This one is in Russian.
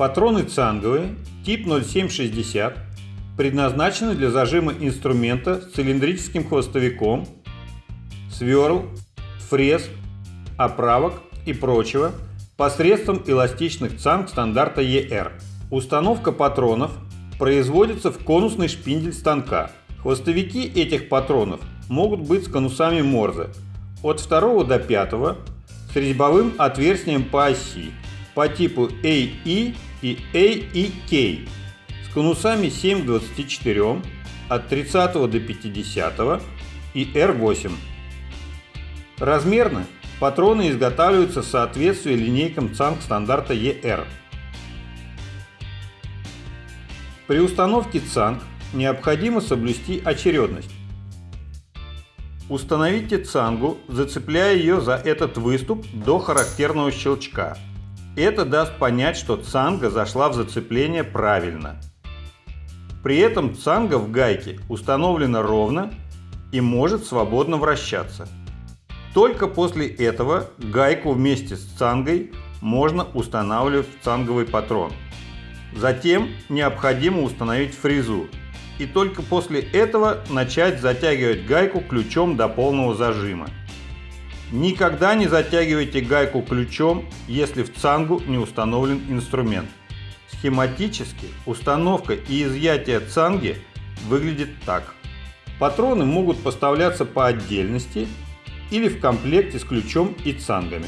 Патроны цанговые, тип 0760, предназначены для зажима инструмента с цилиндрическим хвостовиком, сверл, фрез, оправок и прочего посредством эластичных цанг стандарта ER. Установка патронов производится в конусный шпиндель станка. Хвостовики этих патронов могут быть с конусами Морзе от 2 до 5 с резьбовым отверстием по оси по типу AE и AEK с конусами 7 к 24 от 30 до 50 и R8. Размерно патроны изготавливаются в соответствии линейкам ЦАНК стандарта ER. При установке ЦАНК необходимо соблюсти очередность. Установите цангу, зацепляя ее за этот выступ до характерного щелчка. Это даст понять, что цанга зашла в зацепление правильно. При этом цанга в гайке установлена ровно и может свободно вращаться. Только после этого гайку вместе с цангой можно устанавливать в цанговый патрон. Затем необходимо установить фрезу и только после этого начать затягивать гайку ключом до полного зажима. Никогда не затягивайте гайку ключом, если в цангу не установлен инструмент. Схематически установка и изъятие цанги выглядит так. Патроны могут поставляться по отдельности или в комплекте с ключом и цангами.